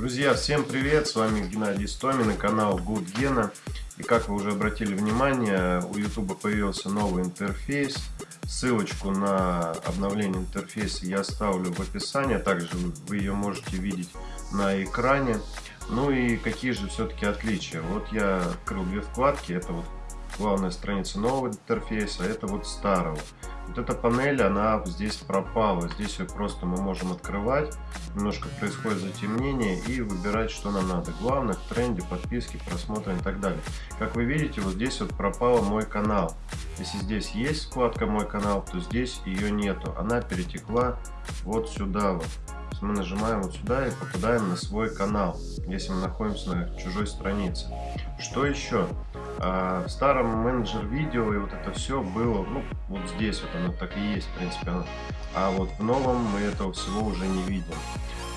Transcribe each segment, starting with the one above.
Друзья, всем привет! С вами Геннадий Стомин и канал Good Gena. И как вы уже обратили внимание, у YouTube появился новый интерфейс. Ссылочку на обновление интерфейса я оставлю в описании. Также вы ее можете видеть на экране. Ну и какие же все-таки отличия? Вот я открыл две вкладки. Это вот главная страница нового интерфейса, это вот старого. Вот эта панель, она здесь пропала. Здесь ее просто мы можем открывать. Немножко происходит затемнение и выбирать, что нам надо. Главное, в тренде, подписки, просмотры и так далее. Как вы видите, вот здесь вот пропала мой канал. Если здесь есть вкладка «Мой канал», то здесь ее нету. Она перетекла вот сюда вот. Мы нажимаем вот сюда и попадаем на свой канал, если мы находимся на чужой странице. Что еще? А, в старом менеджер видео и вот это все было, ну, вот здесь вот оно так и есть, в принципе. А вот в новом мы этого всего уже не видим.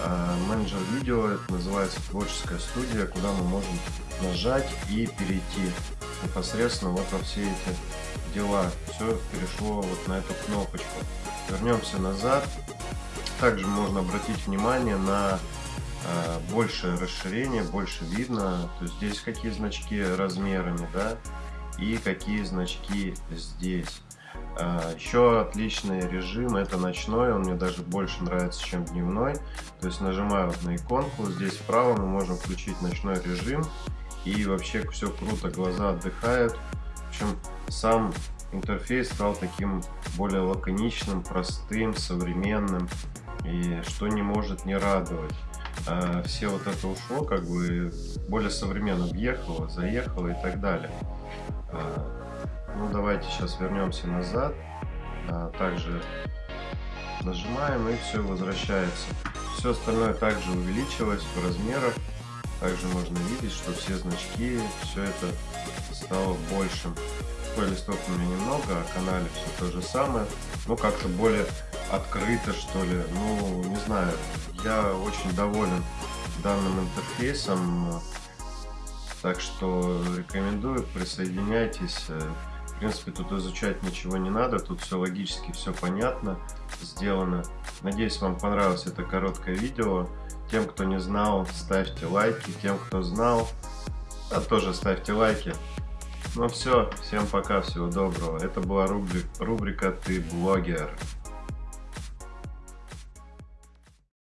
А, менеджер видео, это называется творческая студия, куда мы можем нажать и перейти непосредственно вот во все эти дела. Все перешло вот на эту кнопочку. Вернемся назад. Также можно обратить внимание на Э, больше расширение, больше видно. То есть здесь какие значки размерами, да, и какие значки здесь. Э, еще отличный режим это ночной, он мне даже больше нравится, чем дневной. То есть нажимаю вот на иконку, здесь вправо мы можем включить ночной режим. И вообще все круто, глаза отдыхают. В общем, сам интерфейс стал таким более лаконичным, простым, современным. И что не может не радовать. А, все вот это ушло, как бы более современно въехало, заехало и так далее. А, ну, давайте сейчас вернемся назад. А, также нажимаем и все возвращается. Все остальное также увеличилось в размерах. Также можно видеть, что все значки, все это стало большим. Такой у меня немного, а канале все то же самое. Ну, как-то более открыто, что ли. Ну, не знаю, я очень доволен данным интерфейсом. Так что рекомендую, присоединяйтесь. В принципе, тут изучать ничего не надо, тут все логически, все понятно, сделано. Надеюсь, вам понравилось это короткое видео. Тем, кто не знал, ставьте лайки. Тем, кто знал, а тоже ставьте лайки. Ну все, всем пока, всего доброго. Это была рубрика «Ты блогер».